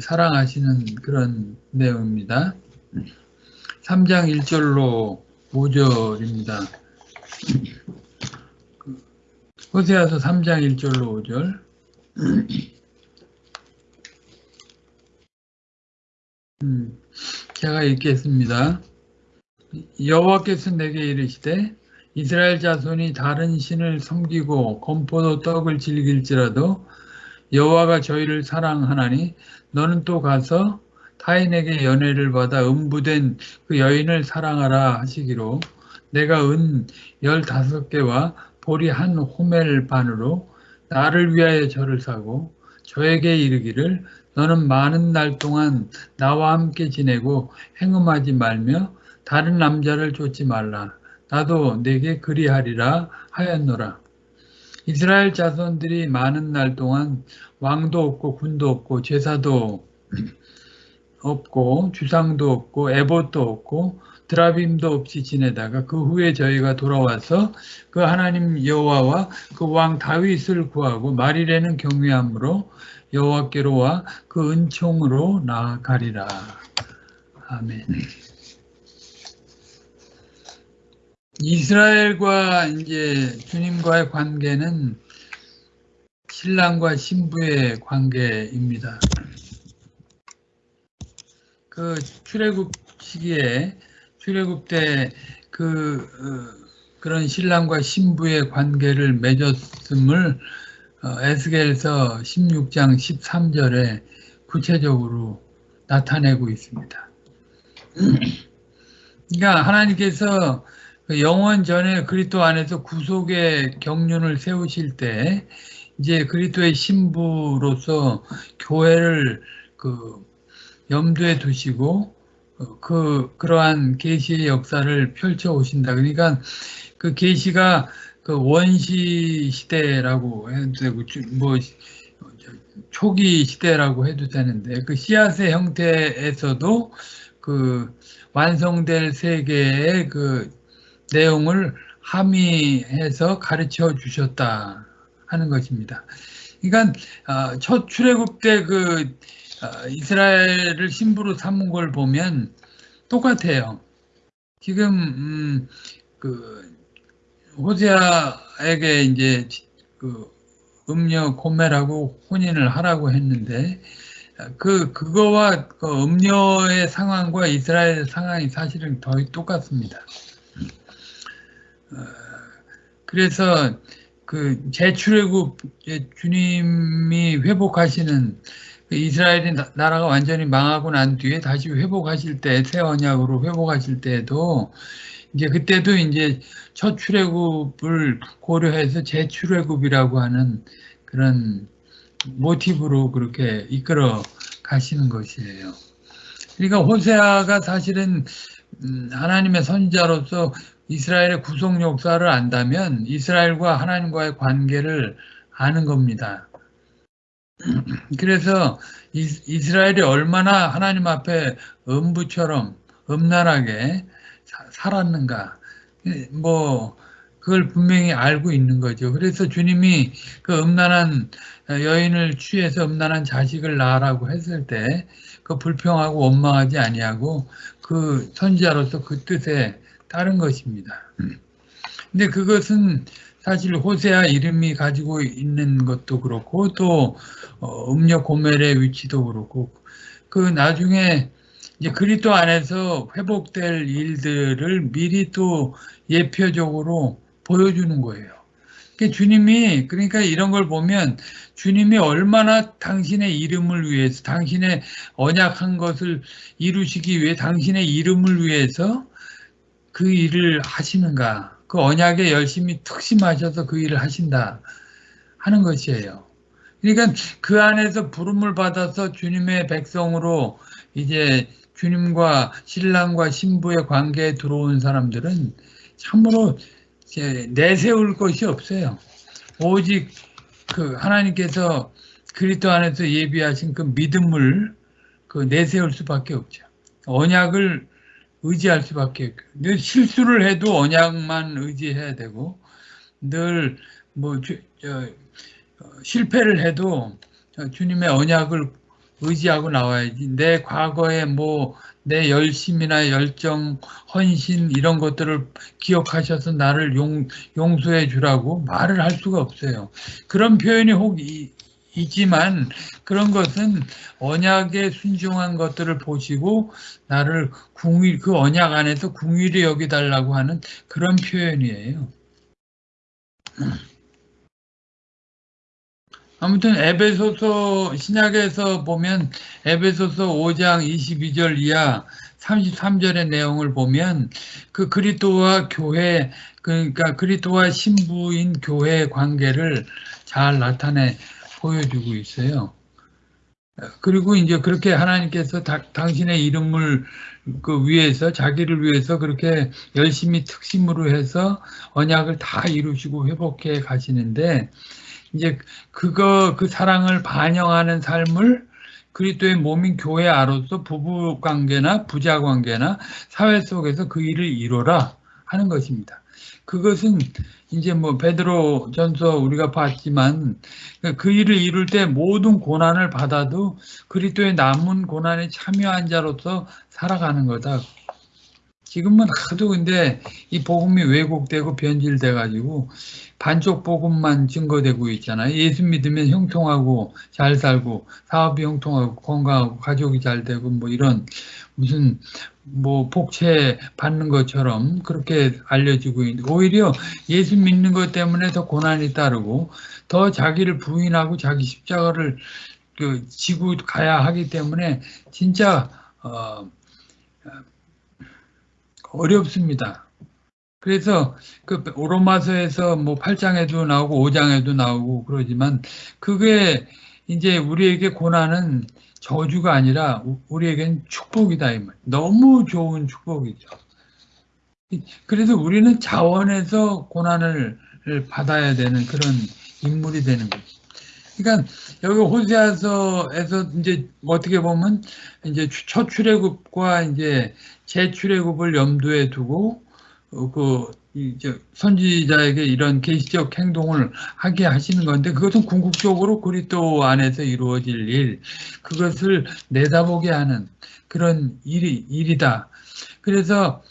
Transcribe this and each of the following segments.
사랑하시는 그런 내용입니다. 3장 1절로 5절입니다. 호세아서 3장 1절로 5절 음, 제가 읽겠습니다. 여호와께서 내게 이르시되 이스라엘 자손이 다른 신을 섬기고 건포도 떡을 즐길지라도 여호와가 저희를 사랑하나니 너는 또 가서 타인에게 연애를 받아 음부된 그 여인을 사랑하라 하시기로 내가 은 열다섯 개와 보리 한 호멜 반으로 나를 위하여 저를 사고 저에게 이르기를 너는 많은 날 동안 나와 함께 지내고 행음하지 말며 다른 남자를 쫓지 말라. 나도 내게 그리하리라 하였노라. 이스라엘 자손들이 많은 날 동안 왕도 없고 군도 없고 제사도 없고 주상도 없고 에봇도 없고 드라빔도 없이 지내다가 그 후에 저희가 돌아와서 그 하나님 여호와와 그 왕 다윗을 구하고 말일에는 경외함으로 여호와께로 와 그 은총으로 나아가리라. 아멘. 이스라엘과 이제 주님과의 관계는 신랑과 신부의 관계입니다. 그 출애굽 시기에 출애굽 때그 어, 그런 신랑과 신부의 관계를 맺었음을 어, 에스겔서 16장 13절에 구체적으로 나타내고 있습니다. 그러니까 하나님께서 그 영원 전에 그리스도 안에서 구속의 경륜을 세우실 때 이제 그리스도의 신부로서 교회를 그 염두에 두시고 어, 그 그러한 계시의 역사를 펼쳐 오신다. 그러니까 그 계시가 그 원시 시대라고 해도 되고 뭐 초기 시대라고 해도 되는데 그 씨앗의 형태에서도 그 완성될 세계의 그 내용을 함의해서 가르쳐 주셨다 하는 것입니다. 그러니까 어, 첫 출애굽 때그 어, 이스라엘을 신부로 삼은 걸 보면 똑같아요. 지금 음, 그 호세아에게 이제 그 음녀 고멜하고 혼인을 하라고 했는데 그 그거와 그 음녀의 상황과 이스라엘 상황이 사실은 거의 똑같습니다. 어, 그래서 그 재출애굽 주님이 회복하시는 그 이스라엘이 나라가 완전히 망하고 난 뒤에 다시 회복하실 때 새 언약으로 회복하실 때에도 이제 그때도 이제 첫 출애굽을 고려해서 재출애굽이라고 하는 그런 모티브로 그렇게 이끌어 가시는 것이에요. 그러니까 호세아가 사실은 음, 하나님의 선자로서 이스라엘의 구속 역사를 안다면 이스라엘과 하나님과의 관계를 아는 겁니다. 그래서 이스라엘이 얼마나 하나님 앞에 음부처럼 음란하게 살았는가 뭐 그걸 분명히 알고 있는 거죠. 그래서 주님이 그 음란한 여인을 취해서 음란한 자식을 낳으라고 했을 때 그 불평하고 원망하지 아니하고 그 선지자로서 그 뜻에 따른 것입니다. 근데 그것은 사실 호세아 이름이 가지고 있는 것도 그렇고 또 어, 음력 고멜의 위치도 그렇고 그 나중에 이제 그리스도 안에서 회복될 일들을 미리 또 예표적으로 보여주는 거예요. 그러니까 주님이 그러니까 이런 걸 보면 주님이 얼마나 당신의 이름을 위해서 당신의 언약한 것을 이루시기 위해 당신의 이름을 위해서 그 일을 하시는가 그 언약에 열심히 특심하셔서 그 일을 하신다 하는 것이에요. 그러니까 그 안에서 부름을 받아서 주님의 백성으로 이제 주님과 신랑과 신부의 관계에 들어온 사람들은 참으로 내세울 것이 없어요. 오직 그 하나님께서 그리스도 안에서 예비하신 그 믿음을 그 내세울 수밖에 없죠. 언약을 의지할 수밖에 늘 실수를 해도 언약만 의지해야 되고 늘뭐 어, 실패를 해도 주님의 언약을 의지하고 나와야지. 내 과거에 뭐 내 열심이나 열정, 헌신 이런 것들을 기억하셔서 나를 용, 용서해 주라고 말을 할 수가 없어요. 그런 표현이 혹 이- 있지만 그런 것은 언약에 순종한 것들을 보시고 나를 궁일 그 언약 안에서 궁일이 여기 달라고 하는 그런 표현이에요. 아무튼 에베소서 신약에서 보면 에베소서 5장 22절 이하 33절의 내용을 보면 그 그리스도와 교회 그러니까 그리스도와 신부인 교회의 관계를 잘 나타내 보여주고 있어요. 그리고 이제 그렇게 하나님께서 다- 당신의 이름을 그 위해서 자기를 위해서 그렇게 열심히 특심으로 해서 언약을 다 이루시고 회복해 가시는데 이제 그거 그 사랑을 반영하는 삶을 그리스도의 몸인 교회 아로서 부부 관계나 부자 관계나 사회 속에서 그 일을 이루라 하는 것입니다. 그것은 이제 뭐 베드로 전서 우리가 봤지만 그 일을 이룰 때 모든 고난을 받아도 그리스도의 남은 고난에 참여한 자로서 살아가는 거다. 지금은 하도 근데 이 복음이 왜곡되고 변질돼 가지고 반쪽 복음만 증거되고 있잖아요. 예수 믿으면 형통하고 잘 살고 사업이 형통하고 건강하고 가족이 잘 되고 뭐 이런 무슨 뭐 복채 받는 것처럼 그렇게 알려지고 있는데 오히려 예수 믿는 것 때문에 더 고난이 따르고 더 자기를 부인하고 자기 십자가를 그 지고 가야 하기 때문에 진짜 어, 어렵습니다. 그래서 그 로마서에서 뭐 8장에도 나오고 5장에도 나오고 그러지만 그게 이제 우리에게 고난은 저주가 아니라 우- 우리에겐 축복이다. 너무 좋은 축복이죠. 그래서 우리는 자원에서 고난을 받아야 되는 그런 인물이 되는 거죠. 그러니까 여기 호세아서에서 이제 어떻게 보면 이제 추- 첫 출애굽과 이제 재출애굽을 염두에 두고 어, 그 선지자에게 이런 계시적 행동을 하게 하시는 건데 그것은 궁극적으로 그리스도 안에서 이루어질 일 그것을 내다보게 하는 그런 일이 일이다. 그래서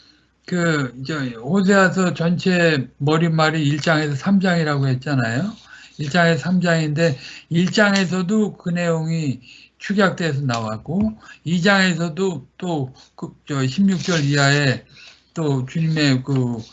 그 이제 호세아서 전체 머릿말이 1장에서 3장이라고 했잖아요. 1장에서 3장인데 1장에서도 그 내용이 축약돼서 나왔고 2장에서도 또그 16절 이하에 또 주님의 그 어,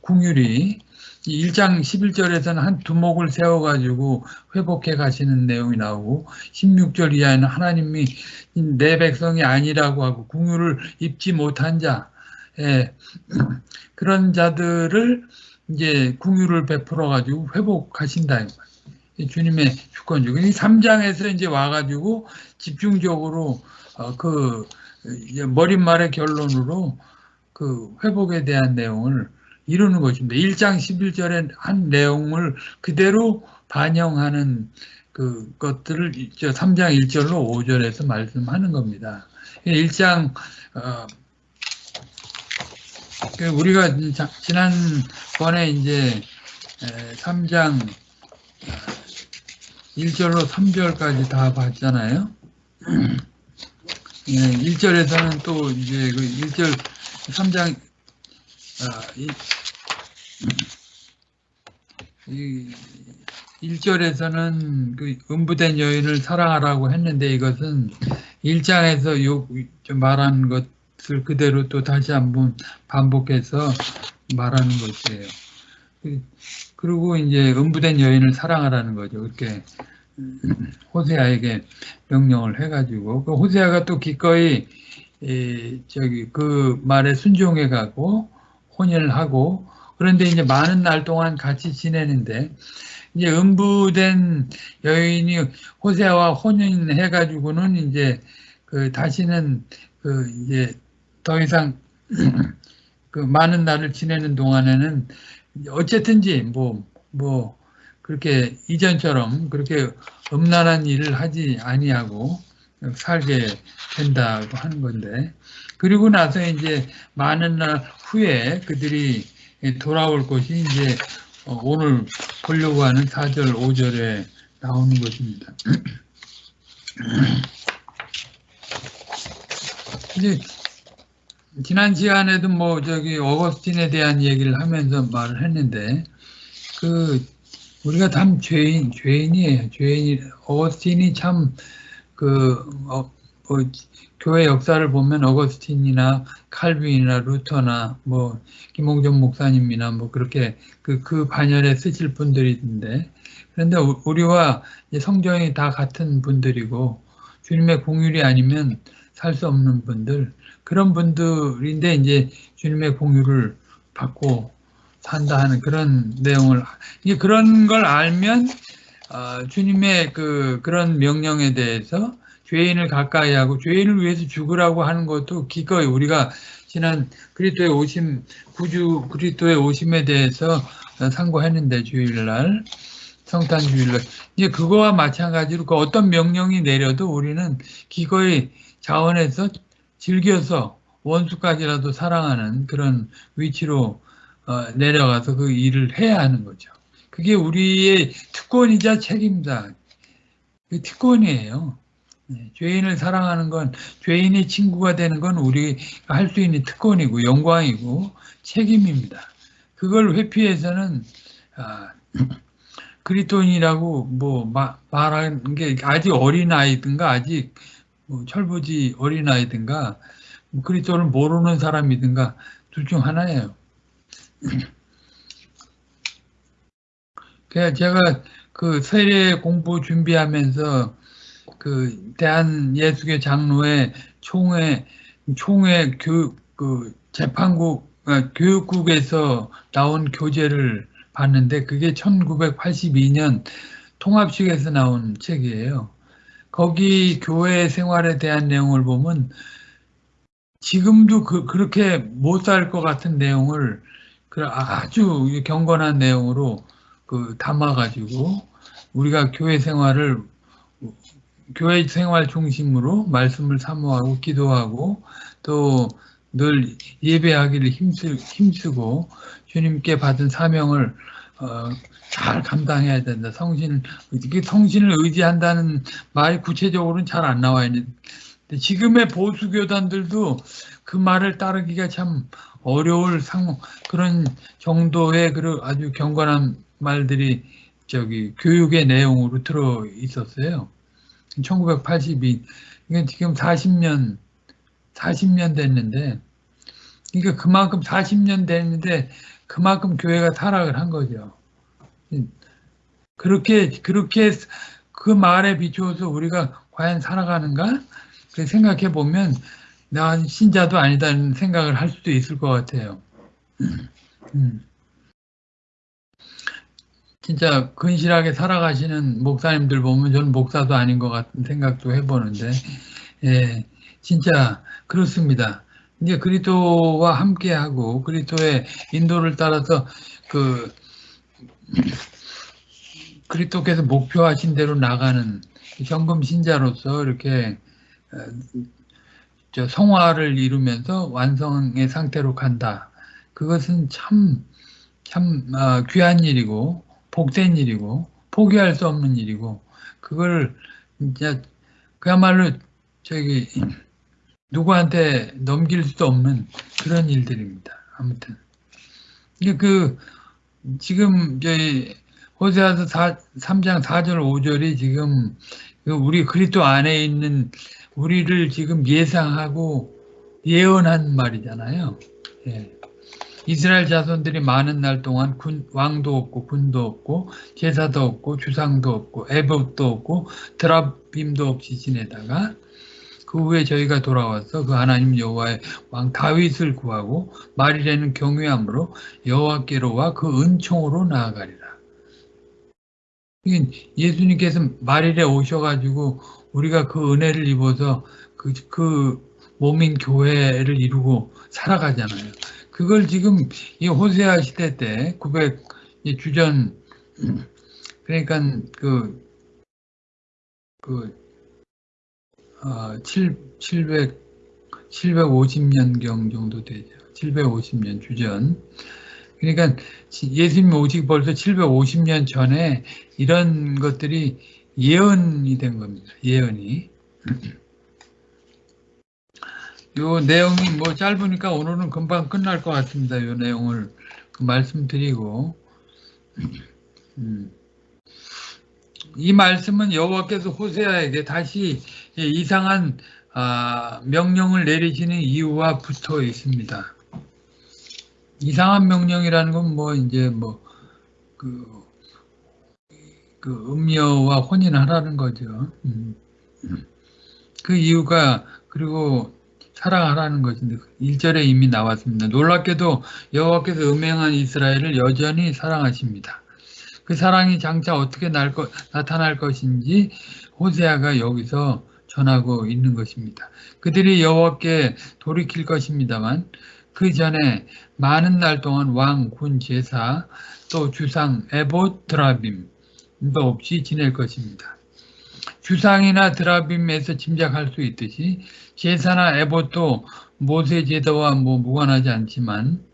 궁율이 1장 11절에서는 한 두목을 세워가지고 회복해 가시는 내용이 나오고 16절 이하에는 하나님이 내 백성이 아니라고 하고 궁율을 입지 못한 자 예, 그런 자들을 이제 궁율을 베풀어 가지고 회복하신다. 주님의 주권적. 이 3장에서 이제 와가지고 집중적으로 어, 그 머릿말의 결론으로 그 회복에 대한 내용을 이루는 것입니다. 1장 11절에 한 내용을 그대로 반영하는 그 것들을 3장 1절로 5절에서 말씀하는 겁니다. 1장 어, 그 우리가 자- 지난번에 이제 3장 1절로 3절까지 다 봤잖아요. 1절에서는 또 이제 그 1절 3장 아, 이, 이 1절에서는 그 음부된 여인을 사랑하라고 했는데 이것은 1장에서 요 말한 것을 그대로 또 다시 한번 반복해서 말하는 것이에요. 그- 그리고 이제 음부된 여인을 사랑하라는 거죠. 그렇게 호세아에게 명령을 해가지고 그 호세아가 또 기꺼이 이 저기 그 말에 순종해 가고 혼인을 하고 그런데 이제 많은 날 동안 같이 지내는데 이제 음부된 여인이 호세아와 혼인해 가지고는 이제 그 다시는 그 이제 더 이상 그 많은 날을 지내는 동안에는 어쨌든지 뭐뭐 그렇게 이전처럼 그렇게 음란한 일을 하지 아니하고 살게 된다고 하는 건데 그리고 나서 이제 많은 날 후에 그들이 돌아올 것이 이제 어, 오늘 보려고 하는 4절, 5절에 나오는 것입니다. 이제 지난 시간에도 뭐 저기 어거스틴에 대한 얘기를 하면서 말을 했는데 그 우리가 참 죄인 죄인이에요. 죄인 어거스틴이 참그 어, 뭐 교회 역사를 보면 어거스틴이나 칼빈이나 루터나 뭐 김홍전 목사님이나 뭐 그렇게 그, 그 반열에 쓰실 분들인데. 그런데 우리와 성경이 다 같은 분들이고 주님의 공율이 아니면 살 수 없는 분들. 그런 분들인데 이제 주님의 공유를 받고 산다 하는 그런 내용을 이제 그런 걸 알면 어, 주님의 그 그런 명령에 대해서 죄인을 가까이 하고 죄인을 위해서 죽으라고 하는 것도 기꺼이 우리가 지난 그리스도의 오심 구주 그리스도의 오심에 대해서 상고했는데 주일날 성탄 주일날 이제 그거와 마찬가지로 그 어떤 명령이 내려도 우리는 기꺼이 자원해서 즐겨서 원수까지라도 사랑하는 그런 위치로 어, 내려가서 그 일을 해야 하는 거죠. 그게 우리의 특권이자 책임다. 그 특권이에요. 네, 죄인을 사랑하는 건 죄인의 친구가 되는 건 우리가 할 수 있는 특권이고 영광이고 책임입니다. 그걸 회피해서는 아, 그리스도인이라고 뭐 마, 말하는 게 아직 어린 아이든가 아직 뭐 철부지 어린 아이든가 뭐 그리스도를 모르는 사람이든가 둘 중 하나예요. 제가 그 세례 공부 준비하면서 그 대한 예수계 장로회 총회 총회 교육 그 재판국 아, 교육국에서 나온 교재를 봤는데 그게 1982년 통합식에서 나온 책이에요. 거기 교회 생활에 대한 내용을 보면 지금도 그, 그렇게 못 살 것 같은 내용을 그 아주 경건한 내용으로 그 담아가지고 우리가 교회 생활을 교회 생활 중심으로 말씀을 사모하고 기도하고 또 늘 예배하기를 힘쓰, 힘쓰 고 주님께 받은 사명을 어, 잘 감당해야 된다. 성신, 성신을 의지한다는 말이 구체적으로는 잘 안 나와 있는. 지금의 보수 교단들도 그 말을 따르기가 참 어려울 상 그런 정도의 그 아주 경건한 말들이 저기 교육의 내용으로 들어 있었어요. 1982. 이게 지금 40년, 40년 됐는데, 그러니까 그만큼 40년 됐는데, 그만큼 교회가 타락을 한 거죠. 그렇게, 그렇게 그 말에 비추어서 우리가 과연 살아가는가? 그 생각해 보면, 난 신자도 아니다는 생각을 할 수도 있을 것 같아요. 음. 진짜 근실하게 살아가시는 목사님들 보면 저는 목사도 아닌 것 같은 생각도 해보는데, 예, 진짜 그렇습니다. 이제 그리스도와 함께하고 그리스도의 인도를 따라서 그 그리스도께서 목표하신 대로 나가는 경금 신자로서 이렇게 어, 저 성화를 이루면서 완성의 상태로 간다. 그것은 참, 참 어, 귀한 일이고 복된 일이고 포기할 수 없는 일이고 그걸 진짜 그야말로 저기 누구한테 넘길 수도 없는 그런 일들입니다. 아무튼 이게 그 지금 저희 호세아서 3장 4절 5절이 지금 그 우리 그리스도 안에 있는 우리를 지금 예상하고 예언한 말이잖아요. 예. 이스라엘 자손들이 많은 날 동안 군, 왕도 없고 군도 없고 제사도 없고 주상도 없고 애봇도 없고 드랍빔도 없이 지내다가 그 후에 저희가 돌아와서 그 하나님 여호와의 왕 다윗을 구하고 말일에는 경외함으로 여호와께로와 그 은총으로 나아가리라. 예수님께서 말일에 오셔가지고 우리가 그 은혜를 입어서 그, 그 몸인 교회를 이루고 살아가잖아요. 그걸 지금 이 호세아 시대 때 900 주전 그러니까 그, 그, 어, 7, 700, 750년경 정도 되죠. 750년 주전. 그러니까 예수님 오시기 벌써 750년 전에 이런 것들이 예언이 된 겁니다. 예언이. 요 내용이 뭐 짧으니까 오늘은 금방 끝날 것 같습니다. 요 내용을 그 말씀드리고 음. 이 말씀은 여호와께서 호세아에게 다시 이상한 아, 명령을 내리시는 이유와 붙어 있습니다. 이상한 명령이라는 건 뭐 이제 뭐그 그 음녀와 혼인하라는 거죠. 음. 그 이유가 그리고 사랑하라는 것인데 1절에 이미 나왔습니다. 놀랍게도 여호와께서 음행한 이스라엘을 여전히 사랑하십니다. 그 사랑이 장차 어떻게 것, 나타날 것인지 호세아가 여기서 전하고 있는 것입니다. 그들이 여호와께 돌이킬 것입니다만 그 전에 많은 날 동안 왕, 군, 제사, 또 주상, 에봇, 드라빔도 없이 지낼 것입니다. 주상이나 드라빔에서 짐작할 수 있듯이 제사나 에봇도 모세 제도와 뭐 무관하지 않지만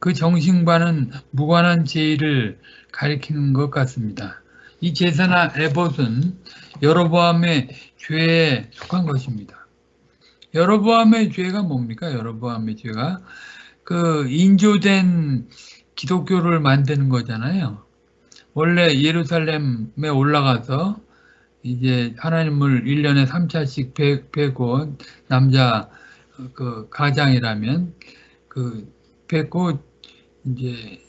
그 정신과는 무관한 제의를 가리키는 것 같습니다. 이 제사나 에봇은 여로보암의 죄에 속한 것입니다. 여로보암의 죄가 뭡니까? 여로보암의 죄가 그 인조된 기독교를 만드는 거잖아요. 원래 예루살렘에 올라가서 이제 하나님을 1년에 3차씩 뵙고 남자 그 가장이라면 그 뵙고 이제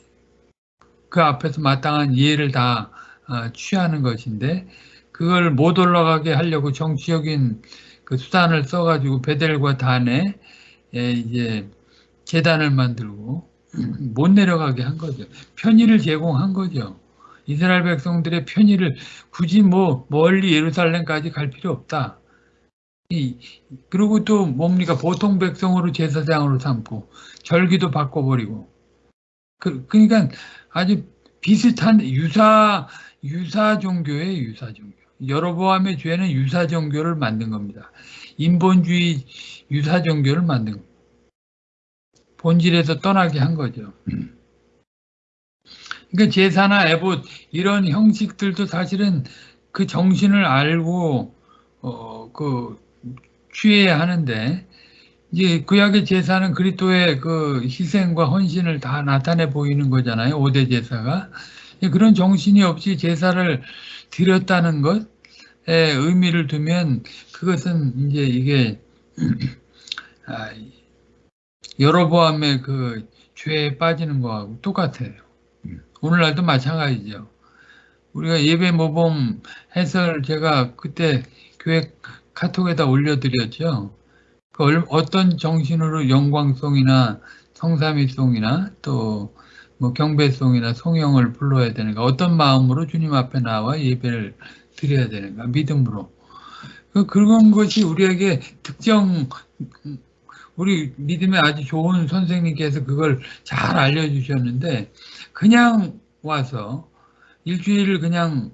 그 앞에서 마땅한 이해를 다 어, 취하는 것인데 그걸 못 올라가게 하려고 정치적인 그 수단을 써가지고 베델과 단에 이제 재단을 만들고 못 내려가게 한 거죠. 편의를 제공한 거죠. 이스라엘 백성들의 편의를 굳이 뭐 멀리 예루살렘까지 갈 필요 없다. 이, 그리고 또 뭡니까 보통 백성으로 제사장으로 삼고 절기도 바꿔버리고 그, 그러니까 아주 비슷한 유사 유사 종교의 유사 종교. 여로보암의 죄는 유사 종교를 만든 겁니다. 인본주의 유사 종교를 만든 겁니다. 본질에서 떠나게 한 거죠. 그러니까 제사나 에봇 이런 형식들도 사실은 그 정신을 알고 어, 그 취해야 하는데 이제 구약의 제사는 그리스도의 그 희생과 헌신을 다 나타내 보이는 거잖아요. 5대 제사가. 그런 정신이 없이 제사를 드렸다는 것에 의미를 두면 그것은 이제 이게 아, 여로보암의 그 죄에 빠지는 거하고 똑같아요. 오늘날도 마찬가지죠. 우리가 예배 모범 해설 제가 그때 교회 카톡에다 올려드렸죠. 그 어떤 정신으로 영광송이나 성삼위송이나 또 뭐 경배송이나 송영을 불러야 되는가 어떤 마음으로 주님 앞에 나와 예배를 드려야 되는가 믿음으로 그 그런 것이 우리에게 특정 우리 믿음에 아주 좋은 선생님께서 그걸 잘 알려주셨는데 그냥 와서 일주일을 그냥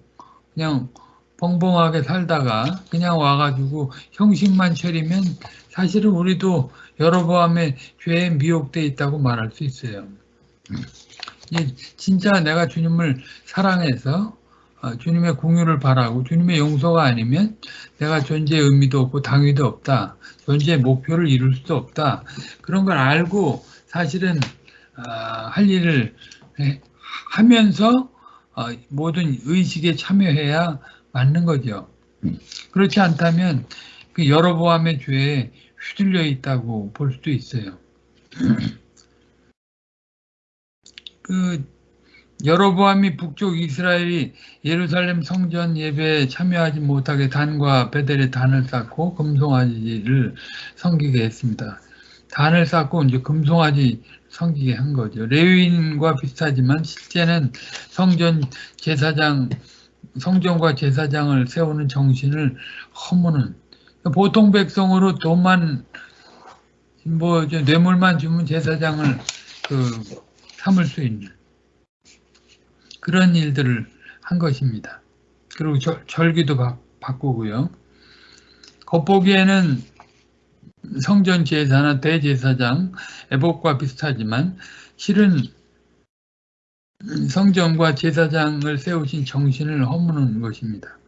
그냥 벙벙하게 살다가 그냥 와가지고 형식만 차리면 사실은 우리도 여러보암의 죄에 미혹돼 있다고 말할 수 있어요. 진짜 내가 주님을 사랑해서 어, 주님의 공유를 바라고 주님의 용서가 아니면 내가 존재의 의미도 없고 당위도 없다. 존재의 목표를 이룰 수도 없다. 그런 걸 알고 사실은 아, 할 일을 하면서 어, 모든 의식에 참여해야 맞는 거죠. 그렇지 않다면 그 여러보암의 죄에 휘둘려 있다고 볼 수도 있어요. 그 여로보암이 북쪽 이스라엘이 예루살렘 성전 예배에 참여하지 못하게 단과 베델에 단을 쌓고 금송아지를 섬기게 했습니다. 단을 쌓고 이제 금송아지 섬기게 한 거죠. 레위인과 비슷하지만 실제는 성전 제사장 성전과 제사장을 세우는 정신을 허무는 보통 백성으로 돈만 뭐 뇌물만 주면 제사장을 그 삼을 수 있는 그런 일들을 한 것입니다. 그리고 절, 절기도 바, 바꾸고요. 겉보기에는 성전 제사나 대제사장, 에복과 비슷하지만 실은 성전과 제사장을 세우신 정신을 허무는 것입니다.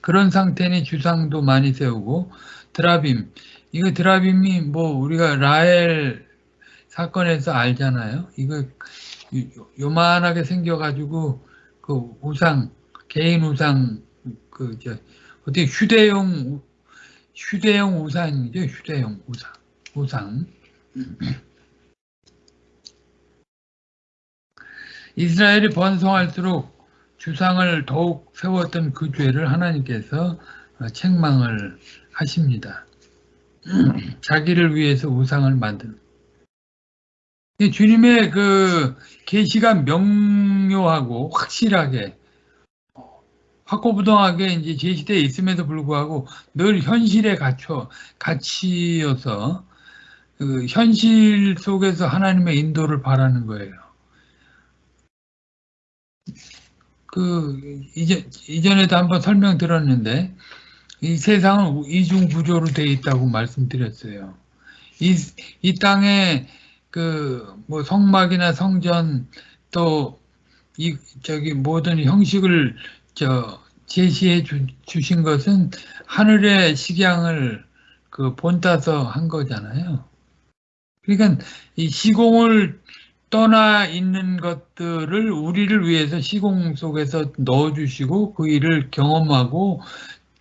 그런 상태니 주상도 많이 세우고 드라빔, 이거 드라빔이 뭐 우리가 라헬 사건에서 알잖아요. 이거 요- 요만하게 생겨가지고 그 우상 개인 우상 그저 어떻게 휴대용 휴대용 우상이죠. 휴대용 우상 우상. 이스라엘이 번성할수록 주상을 더욱 세웠던 그 죄를 하나님께서 어, 책망을 하십니다. 자기를 위해서 우상을 만든. 이 주님의 그 계시가 명료하고 확실하게 확고부동하게 이제 제시되어 있음에도 불구하고 늘 현실에 갇혀 갇히어서 그 현실 속에서 하나님의 인도를 바라는 거예요. 그 이제 이전에도 한번 설명 들었는데 이 세상은 이중 구조로 되어 있다고 말씀드렸어요. 이, 이 땅에 그 뭐 성막이나 성전 또 이 저기 모든 형식을 저 제시해 주, 주신 것은 하늘의 식양을 그 본따서 한 거잖아요. 그러니까 이 시공을 떠나 있는 것들을 우리를 위해서 시공 속에서 넣어주시고 그 일을 경험하고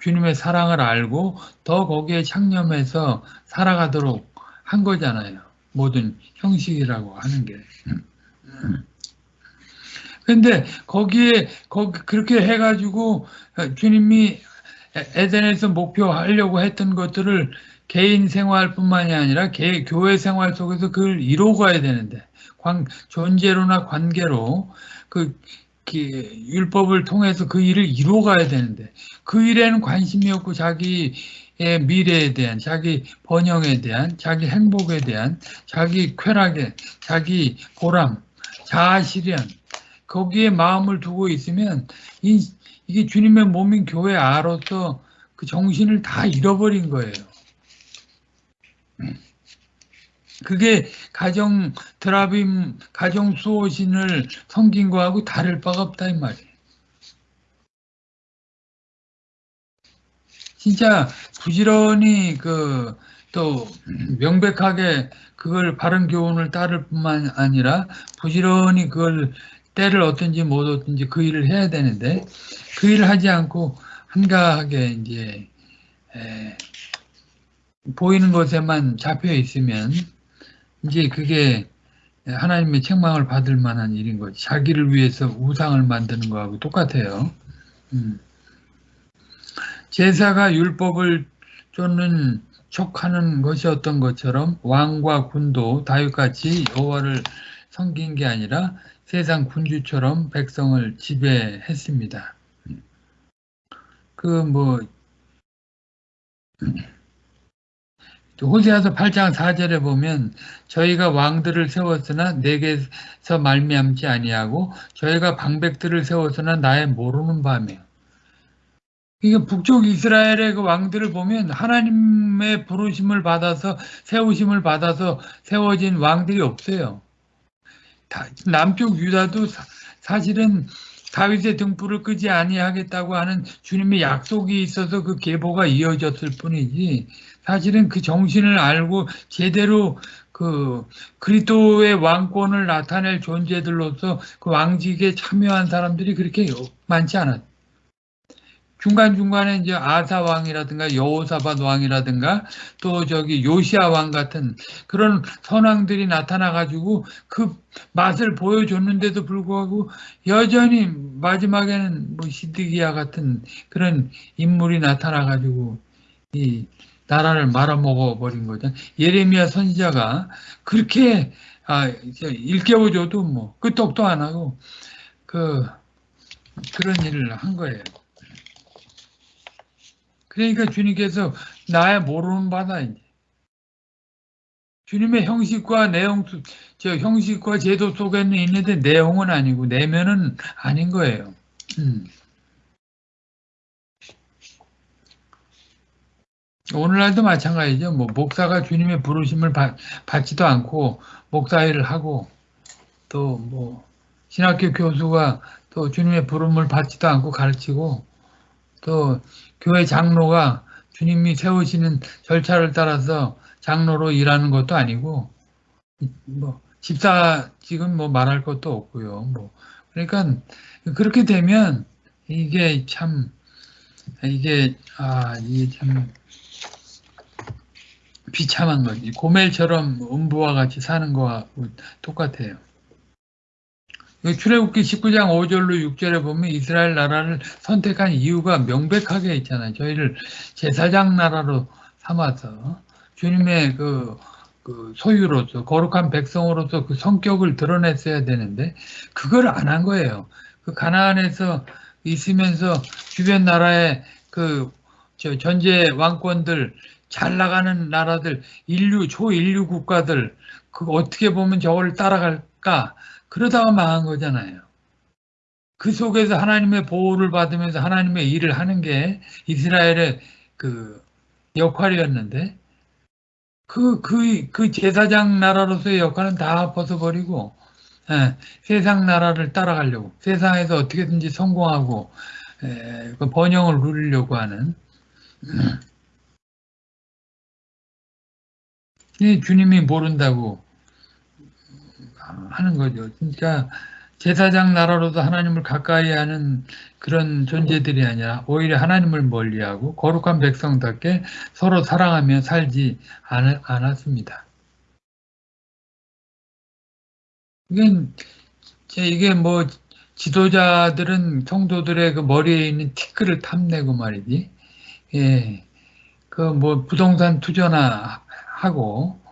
주님의 사랑을 알고 더 거기에 창념해서 살아가도록 한 거잖아요. 모든 형식이라고 하는 게. 근데 거기에 거기 그렇게 해가지고 주님이 에덴에서 목표하려고 했던 것들을 개인 생활뿐만이 아니라 개, 교회 생활 속에서 그걸 이루어가야 되는데 관, 존재로나 관계로 그, 그 율법을 통해서 그 일을 이루어가야 되는데 그 일에는 관심이 없고 자기의 미래에 대한 자기 번영에 대한 자기 행복에 대한 자기 쾌락에 자기 보람 자아실현 거기에 마음을 두고 있으면 이, 이게 주님의 몸인 교회 아로서 그 정신을 다 잃어버린 거예요. 그게 가정 드라빔 가정 수호신을 섬긴 거하고 다를 바가 없다 이 말이에요. 진짜 부지런히 그 또 명백하게 그걸 바른 교훈을 따를 뿐만 아니라 부지런히 그걸 때를 얻든지 못 얻든지 그 일을 해야 되는데 그 일을 하지 않고 한가하게 이제 에, 보이는 것에만 잡혀 있으면 이제 그게 하나님의 책망을 받을 만한 일인 거지. 자기를 위해서 우상을 만드는 거하고 똑같아요. 음. 제사가 율법을 쫓는 촉하는 것이었던 것처럼 왕과 군도 다윗같이 여호와를 섬긴 게 아니라 세상 군주처럼 백성을 지배했습니다. 그 뭐 호세아서 8장 4절에 보면 저희가 왕들을 세웠으나 내게서 말미암지 아니하고 저희가 방백들을 세웠으나 나의 모르는 밤이요. 이게 북쪽 이스라엘의 그 왕들을 보면 하나님의 부르심을 받아서 세우심을 받아서 세워진 왕들이 없어요. 남쪽 유다도 사실은 다윗의 등불을 끄지 아니하겠다고 하는 주님의 약속이 있어서 그 계보가 이어졌을 뿐이지 사실은 그 정신을 알고 제대로 그 그리스도의 왕권을 나타낼 존재들로서 그 왕직에 참여한 사람들이 그렇게 많지 않았. 중간중간에 이제 아사 왕이라든가 여호사밧 왕이라든가 또 저기 요시아 왕 같은 그런 선왕들이 나타나 가지고 그 맛을 보여줬는데도 불구하고 여전히 마지막에는 뭐 시드기야 같은 그런 인물이 나타나 가지고 이 나라를 말아먹어 버린 거죠. 예레미야 선지자가 그렇게 아, 일깨워줘도 뭐 끄떡도 안 하고 그 그런 일을 한 거예요. 그러니까 주님께서 나의 모르는 바다 이제 주님의 형식과 내용 저 형식과 제도 속에는 있는데 내용은 아니고 내면은 아닌 거예요. 음. 오늘날도 마찬가지죠. 뭐 목사가 주님의 부르심을 받, 받지도 않고 목사 일을 하고 또 뭐 신학교 교수가 또 주님의 부름을 받지도 않고 가르치고 또 교회 장로가 주님이 세우시는 절차를 따라서 장로로 일하는 것도 아니고 뭐 집사 지금 뭐 말할 것도 없고요. 뭐 그러니까 그렇게 되면 이게 참 이게 아 이게 참 비참한 거지. 고멜처럼 음부와 같이 사는 거와 똑같아요. 출애굽기 19장 5절로 6절에 보면 이스라엘 나라를 선택한 이유가 명백하게 있잖아요. 저희를 제사장 나라로 삼아서 주님의 그, 그 소유로서 거룩한 백성으로서 그 성격을 드러냈어야 되는데 그걸 안 한 거예요. 그 가나안에서 있으면서 주변 나라의 그 전제 왕권들 잘 나가는 나라들 인류 초인류 국가들 그 어떻게 보면 저걸 따라갈까 그러다가 망한 거잖아요. 그 속에서 하나님의 보호를 받으면서 하나님의 일을 하는 게 이스라엘의 그 역할이었는데 그, 그, 그 제사장 나라로서의 역할은 다 벗어버리고 예, 세상 나라를 따라가려고 세상에서 어떻게든지 성공하고 예, 그 번영을 누리려고 하는 이 주님이 모른다고 하는 거죠. 그러니까 제사장 나라로도 하나님을 가까이 하는 그런 존재들이 아니라 오히려 하나님을 멀리하고 거룩한 백성답게 서로 사랑하며 살지 않았습니다. 이게, 이게 뭐 지도자들은 성도들의 그 머리에 있는 티끌을 탐내고 말이지. 예. 그 뭐 부동산 투자나 하고 어,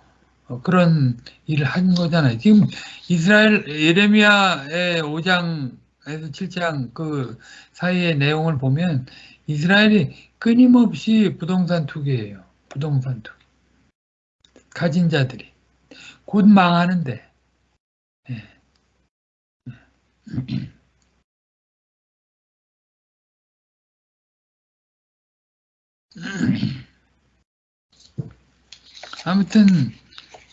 그런 일을 한 거잖아요. 지금 이스라엘 예레미야의 5장에서 7장 그 사이의 내용을 보면 이스라엘이 끊임없이 부동산 투기예요. 부동산 투기. 가진 자들이 곧 망하는데. 예. 아무튼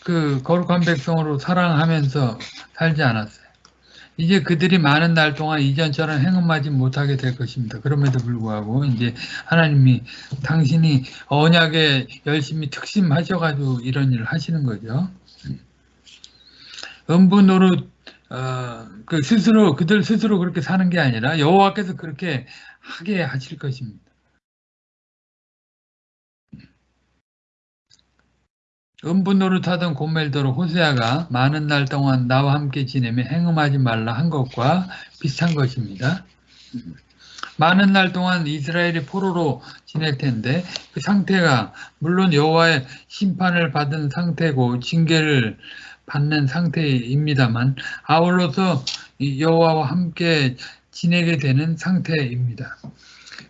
그 거룩한 백성으로 사랑하면서 살지 않았어요. 이제 그들이 많은 날 동안 이전처럼 행음하지 못하게 될 것입니다. 그럼에도 불구하고 이제 하나님이 당신이 언약에 열심히 특심하셔가지고 이런 일을 하시는 거죠. 노릇 어, 그 스스로 그들 스스로 그렇게 사는 게 아니라 여호와께서 그렇게 하게 하실 것입니다. 음부 노릇 하던 고멜도로 호세아가 많은 날 동안 나와 함께 지내며 행음하지 말라 한 것과 비슷한 것입니다. 많은 날 동안 이스라엘이 포로로 지낼 텐데 그 상태가 물론 여호와의 심판을 받은 상태고 징계를 받는 상태입니다만 아울러서 여호와와 함께 지내게 되는 상태입니다.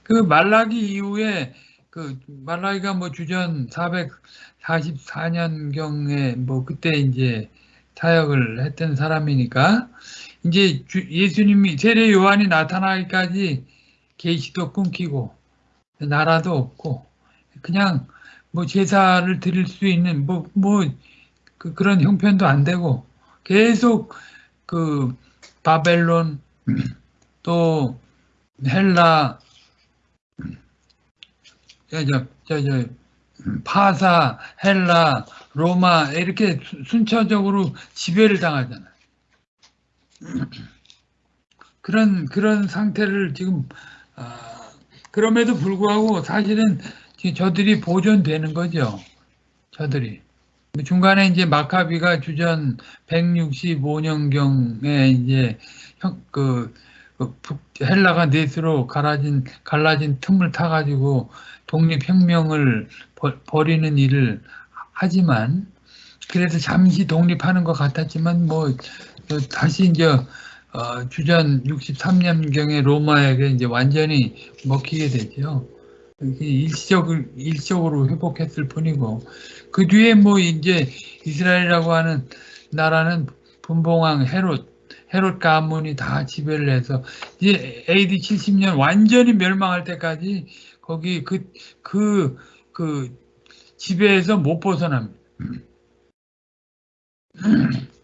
그 말라기 이후에 그 말라기가 뭐 주전 444년경에 뭐 그때 이제 사역을 했던 사람이니까 이제 예수님이 세례 요한이 나타나기까지 계시도 끊기고 나라도 없고 그냥 뭐 제사를 드릴 수 있는 뭐뭐 뭐 그, 그런 형편도 안 되고 계속 그 바벨론 또 헬라 저, 저, 저, 저 파사, 헬라, 로마 이렇게 순차적으로 지배를 당하잖아요. 그런 그런 상태를 지금 아, 그럼에도 불구하고 사실은 저들이 보존되는 거죠. 저들이 중간에 이제 마카비가 주전 165년경에 이제 그, 그 헬라가 넷으로 갈라진 갈라진 틈을 타가지고 독립혁명을 벌이는 일을 하지만 그래서 잠시 독립하는 것 같았지만 뭐 어, 다시 이제 어, 주전 63년경에 로마에게 이제 완전히 먹히게 되죠. 일시적으로, 일시적으로 회복했을 뿐이고 그 뒤에 뭐 이제 이스라엘이라고 하는 나라는 분봉왕 헤롯 헤롯 가문이 다 지배를 해서 이제 AD 70년 완전히 멸망할 때까지 거기 그, 그, 그 지배에서 못 벗어납니다.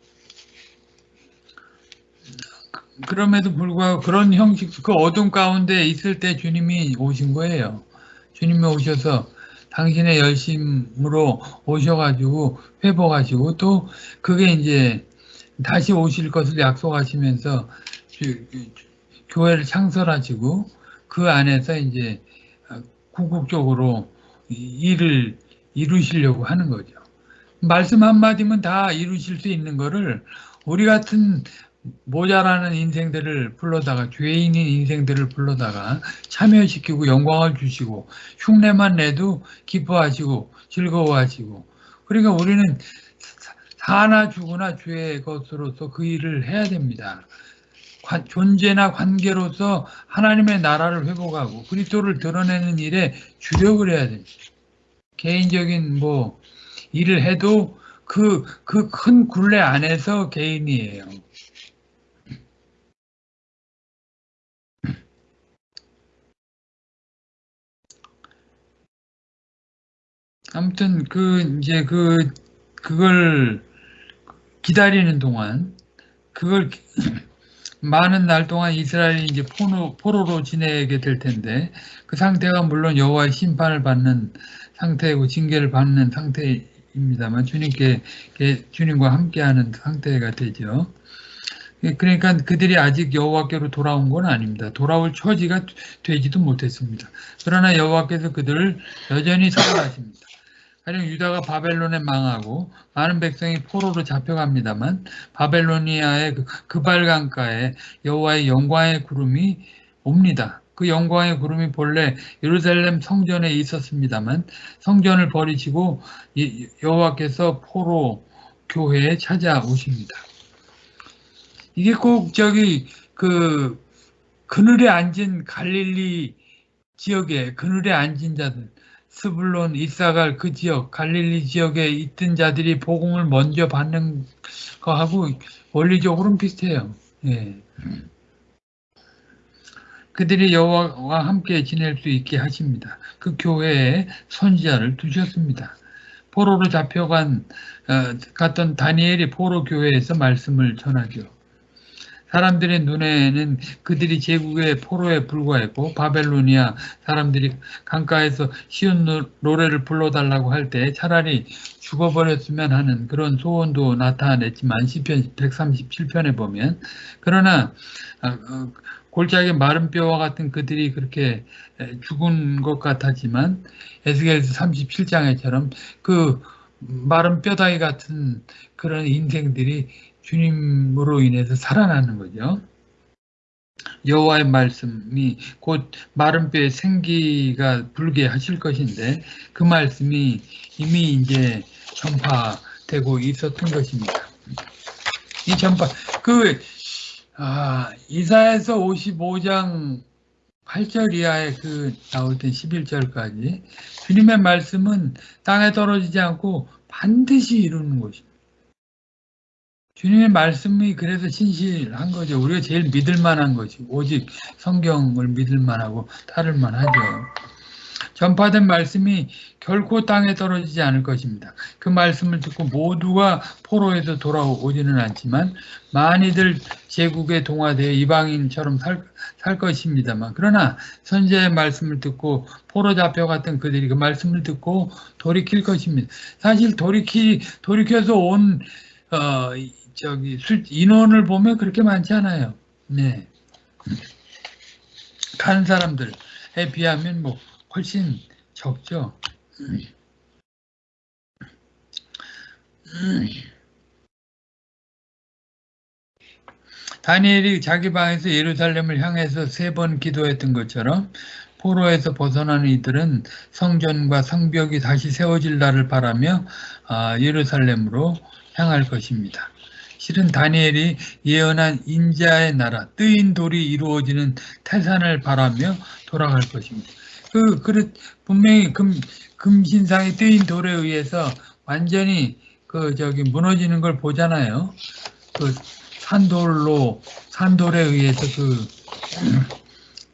그럼에도 불구하고 그런 형식, 그 어둠 가운데 있을 때 주님이 오신 거예요. 주님이 오셔서 당신의 열심으로 오셔가지고 회복하시고 또 그게 이제 다시 오실 것을 약속하시면서 교회를 창설하시고 그 안에서 이제 궁극적으로 일을 이루시려고 하는 거죠. 말씀 한마디면 다 이루실 수 있는 거를 우리 같은 모자라는 인생들을 불러다가 죄인인 인생들을 불러다가 참여시키고 영광을 주시고 흉내만 내도 기뻐하시고 즐거워하시고 그러니까 우리는 사나 죽으나 주의 것으로서 그 일을 해야 됩니다. 존재나 관계로서 하나님의 나라를 회복하고 그리스도를 드러내는 일에 주력을 해야 됩니다. 개인적인 뭐 일을 해도 그 그 큰 굴레 안에서 개인이에요. 아무튼 그 이제 그 그걸 기다리는 동안 그걸 많은 날 동안 이스라엘이 이제 포로, 포로로 지내게 될 텐데 그 상태가 물론 여호와의 심판을 받는 상태고 징계를 받는 상태입니다만 주님께 주님과 함께하는 상태가 되죠. 그러니까 그들이 아직 여호와께로 돌아온 건 아닙니다. 돌아올 처지가 되지도 못했습니다. 그러나 여호와께서 그들을 여전히 사랑하십니다. 가령 유다가 바벨론에 망하고 많은 백성이 포로로 잡혀갑니다만 바벨로니아의 그, 그 발강가에 여호와의 영광의 구름이 옵니다. 그 영광의 구름이 본래 예루살렘 성전에 있었습니다만 성전을 버리시고 여호와께서 포로 교회에 찾아오십니다. 이게 꼭 저기 그 그늘에 앉은 갈릴리 지역에 그늘에 앉은 자들 스불론, 이사갈 그 지역, 갈릴리 지역에 있던 자들이 복음을 먼저 받는 거하고 원리적으로는 비슷해요. 예. 그들이 여호와와 함께 지낼 수 있게 하십니다. 그 교회에 선지자를 두셨습니다. 포로로 잡혀간 어, 갔던 다니엘이 포로 교회에서 말씀을 전하죠. 사람들의 눈에는 그들이 제국의 포로에 불과했고 바벨로니아 사람들이 강가에서 쉬운 노래를 불러달라고 할 때 차라리 죽어버렸으면 하는 그런 소원도 나타냈지만 시편 137편에 보면. 그러나 아, 어, 골짜기 마른 뼈와 같은 그들이 그렇게 죽은 것 같았지만 에스겔서 37장에처럼 그 마른 뼈다귀 같은 그런 인생들이 주님으로 인해서 살아나는 거죠. 여호와의 말씀이 곧 마른 뼈에 생기가 불게 하실 것인데 그 말씀이 이미 이제 전파되고 있었던 것입니다. 이 전파 그 아, 이사에서 55장 8절 이하에 그 나올 때 11절까지 주님의 말씀은 땅에 떨어지지 않고 반드시 이루는 것입니다. 주님의 말씀이 그래서 신실한 거죠. 우리가 제일 믿을 만한 것이 오직 성경을 믿을 만하고 따를 만하죠. 전파된 말씀이 결코 땅에 떨어지지 않을 것입니다. 그 말씀을 듣고 모두가 포로에서 돌아오지는 않지만 많이들 제국에 동화되어 이방인처럼 살, 살 것입니다만 그러나 선제의 말씀을 듣고 포로 잡혀갔던 그들이 그 말씀을 듣고 돌이킬 것입니다. 사실 돌이키, 돌이켜서 온 어, 저기 인원을 보면 그렇게 많지 않아요. 네. 간 사람들에 비하면 뭐 훨씬 적죠. 다니엘이 자기 방에서 예루살렘을 향해서 세 번 기도했던 것처럼 포로에서 벗어나는 이들은 성전과 성벽이 다시 세워질 날을 바라며 아, 예루살렘으로 향할 것입니다. 실은 다니엘이 예언한 인자의 나라, 뜨인 돌이 이루어지는 태산을 바라며 돌아갈 것입니다. 그, 그 분명히 금, 금신상이 뜨인 돌에 의해서 완전히 그, 저기, 무너지는 걸 보잖아요. 그, 산돌로, 산돌에 의해서 그,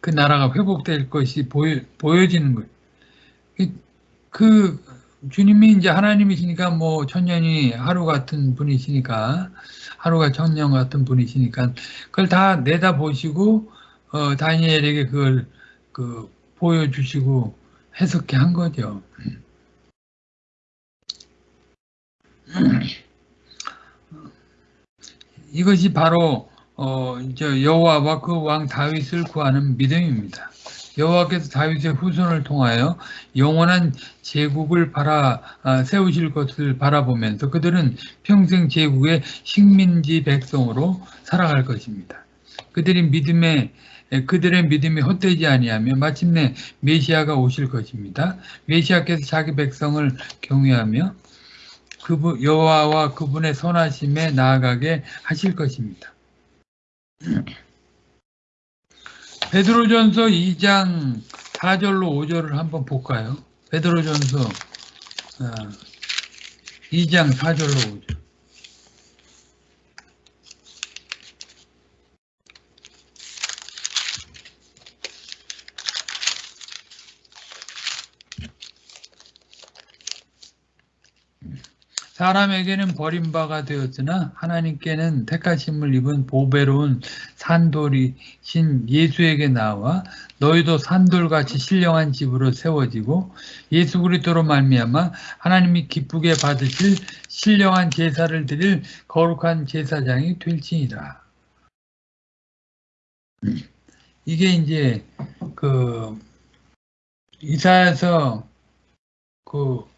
그 나라가 회복될 것이 보여, 보여지는 거예요. 그, 그 주님이 이제 하나님이시니까 뭐 천년이 하루 같은 분이시니까 하루가 천년 같은 분이시니까 그걸 다 내다보시고 어, 다니엘에게 그걸 그 보여주시고 해석해 한 거죠. 이것이 바로 어, 여호와와 그 왕 다윗을 구하는 믿음입니다. 여호와께서 다윗의 후손을 통하여 영원한 제국을 바라 아, 세우실 것을 바라보면서 그들은 평생 제국의 식민지 백성으로 살아갈 것입니다. 그들이 믿음에 그들의 믿음이 헛되지 아니하며 마침내 메시아가 오실 것입니다. 메시아께서 자기 백성을 경외하며 그분 여호와와 그분의 선하심에 나아가게 하실 것입니다. 베드로전서 2장 4절로 5절을 한번 볼까요? 베드로전서 2장 4절로 5절. 사람에게는 버림바가 되었으나 하나님께는 택하심을 입은 보배로운 산돌이신 예수에게 나와 너희도 산돌같이 신령한 집으로 세워지고 예수 그리스도로 말미암아 하나님이 기쁘게 받으실 신령한 제사를 드릴 거룩한 제사장이 될지니라. 이게 이제 그 이사야서 그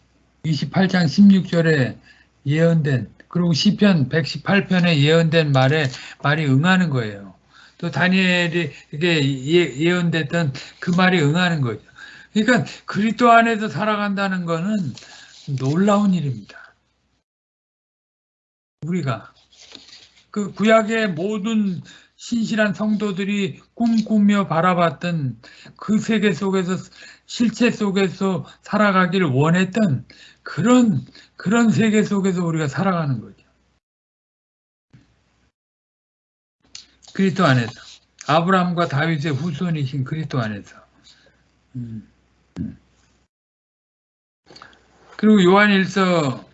28장 16절에 예언된 그리고 시편 118편에 예언된 말에 말이 응하는 거예요. 또 다니엘이 이게 예, 언됐던 그 말이 응하는 거죠. 그러니까 그리스도 안에서 살아간다는 거는 놀라운 일입니다. 우리가 그 구약의 모든 신실한 성도들이 꿈꾸며 바라봤던 그 세계 속에서 실체 속에서 살아가기를 원했던 그런 그런 세계 속에서 우리가 살아가는 거죠. 그리스도 안에서 아브라함과 다윗의 후손이신 그리스도 안에서. 음. 그리고 요한일서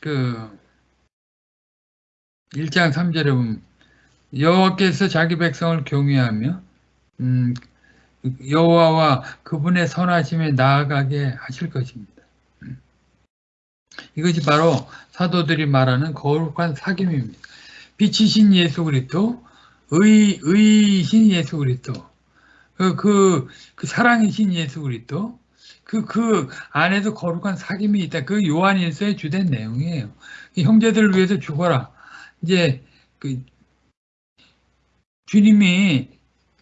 그 1장 3절에 보면 여호와께서 자기 백성을 경외하며 음, 여호와와 그분의 선하심에 나아가게 하실 것입니다. 이것이 바로 사도들이 말하는 거룩한 사귐입니다. 빛이신 예수 그리스도, 의 의신 예수 그리스도, 그, 그, 그 사랑이신 예수 그리스도, 그, 그 안에도 거룩한 사귐이 있다. 그 요한일서의 주된 내용이에요. 형제들을 위해서 죽어라. 이제 그 주님이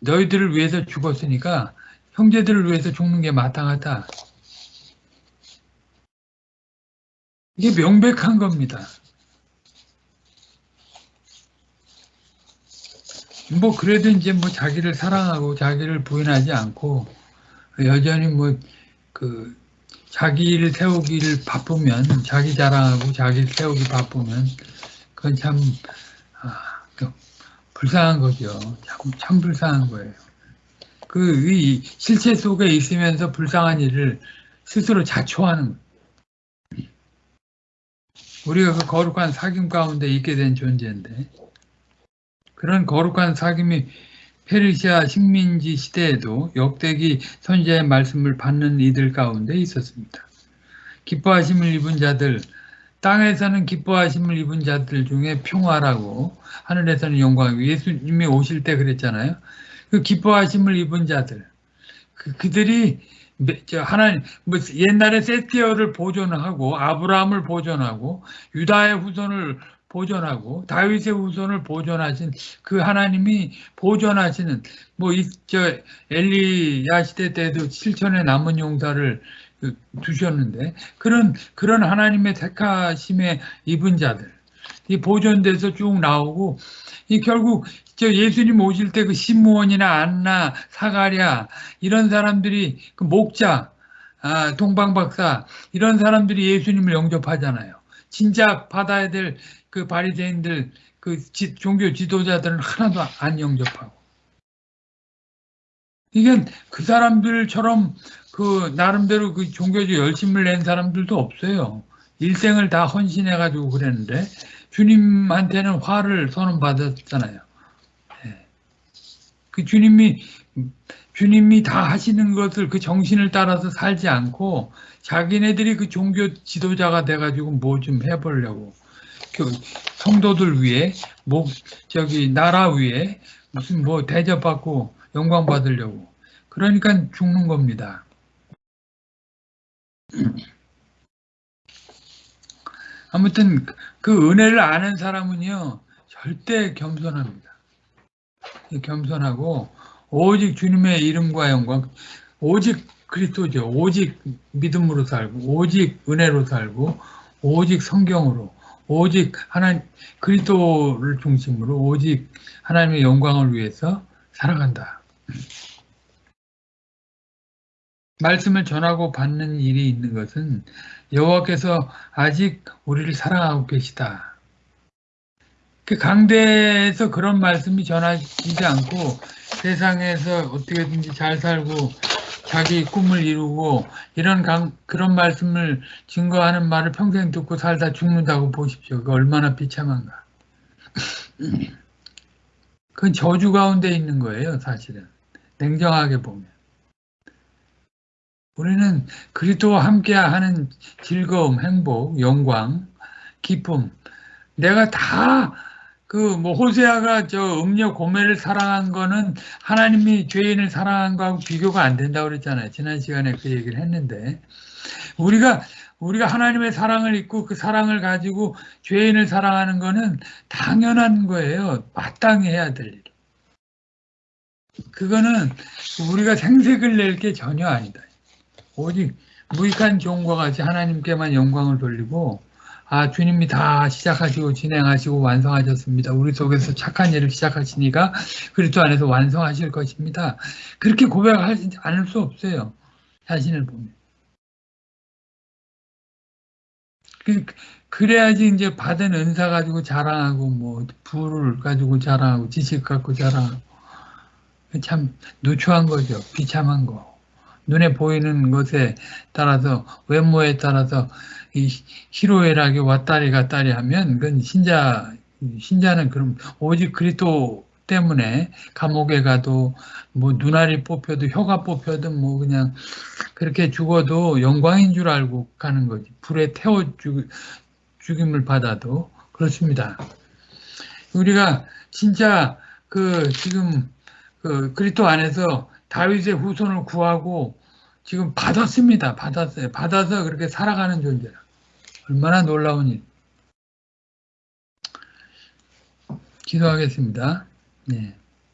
너희들을 위해서 죽었으니까 형제들을 위해서 죽는 게 마땅하다. 이게 명백한 겁니다. 뭐 그래도 이제 뭐 자기를 사랑하고 자기를 부인하지 않고 여전히 뭐 그 자기 를 세우기를 바쁘면 자기 자랑하고 자기 세우기 바쁘면 그건 참 아, 불쌍한 거죠. 참, 참 불쌍한 거예요. 그 실체 속에 있으면서 불쌍한 일을 스스로 자초하는 우리가 그 거룩한 사귐 가운데 있게 된 존재인데 그런 거룩한 사귐이 페르시아 식민지 시대에도 역대기 선지자의 말씀을 받는 이들 가운데 있었습니다. 기뻐하심을 입은 자들, 땅에서는 기뻐하심을 입은 자들 중에 평화라고 하늘에서는 영광이고 예수님이 오실 때 그랬잖아요. 그 기뻐하심을 입은 자들, 그, 그들이 하나님 뭐 옛날에 세티어를 보존하고 아브라함을 보존하고 유다의 후손을 보존하고 다윗의 후손을 보존하신 그 하나님이 보존하시는 뭐저 엘리야 시대 때도 실천에 남은 용사를 그 두셨는데 그런 그런 하나님의 택하심에 입은 자들. 이 보존돼서 쭉 나오고 이 결국 저 예수님 오실 때그 시므온이나 안나, 사가랴 이런 사람들이 그 목자, 아, 동방박사 이런 사람들이 예수님을 영접하잖아요. 진짜 받아야 될 그 바리새인들 그 지, 종교 지도자들은 하나도 안 영접하고 이게 그 사람들처럼 그 나름대로 그 종교적 열심을 낸 사람들도 없어요. 일생을 다 헌신해 가지고 그랬는데 주님한테는 화를 선언받았잖아요. 그 주님이 주님이 다 하시는 것을 그 정신을 따라서 살지 않고 자기네들이 그 종교 지도자가 돼가지고 뭐 좀 해보려고 그 성도들 위해 목 저기 나라 위에 무슨 뭐 대접받고 영광 받으려고 그러니까 죽는 겁니다. 아무튼 그 은혜를 아는 사람은요 절대 겸손합니다. 겸손하고 오직 주님의 이름과 영광, 오직 그리스도죠. 오직 믿음으로 살고, 오직 은혜로 살고, 오직 성경으로, 오직 하나님 그리스도를 중심으로 오직 하나님의 영광을 위해서 살아간다. 말씀을 전하고 받는 일이 있는 것은 여호와께서 아직 우리를 사랑하고 계시다. 그 강대에서 그런 말씀이 전하지 않고 세상에서 어떻게든지 잘 살고 자기 꿈을 이루고 이런 강, 그런 말씀을 증거하는 말을 평생 듣고 살다 죽는다고 보십시오. 그 얼마나 비참한가. 그건 저주 가운데 있는 거예요, 사실은. 냉정하게 보면. 우리는 그리스도와 함께하는 즐거움, 행복, 영광, 기쁨. 내가 다 그 뭐 호세아가 저 음녀 고매를 사랑한 거는 하나님이 죄인을 사랑한 거하고 비교가 안 된다고 그랬잖아요. 지난 시간에 그 얘기를 했는데 우리가 우리가 하나님의 사랑을 잊고 그 사랑을 가지고 죄인을 사랑하는 거는 당연한 거예요. 마땅히 해야 될 일. 그거는 우리가 생색을 낼 게 전혀 아니다. 오직 무익한 종과 같이 하나님께만 영광을 돌리고 아 주님이 다 시작하시고 진행하시고 완성하셨습니다. 우리 속에서 착한 일을 시작하시니까 그리스도 안에서 완성하실 것입니다. 그렇게 고백하지 않을 수 없어요. 자신을 보면. 그, 그래야지 이제 받은 은사 가지고 자랑하고 뭐 부를 가지고 자랑하고 지식 갖고 자랑하고 참 누추한 거죠. 비참한 거. 눈에 보이는 것에 따라서 외모에 따라서 이 희로애락이 왔다리 갔다리 하면 그건 신자 신자는 그럼 오직 그리스도 때문에 감옥에 가도 뭐 눈알이 뽑혀도 혀가 뽑혀도 뭐 그냥 그렇게 죽어도 영광인 줄 알고 가는 거지 불에 태워 죽, 죽임을 받아도 그렇습니다. 우리가 진짜 그 지금 그 그리스도 안에서 다윗의 후손을 구하고 지금 받았습니다. 받았어요. 받아서 그렇게 살아가는 존재라. 얼마나 놀라운 일. 기도하겠습니다. 네.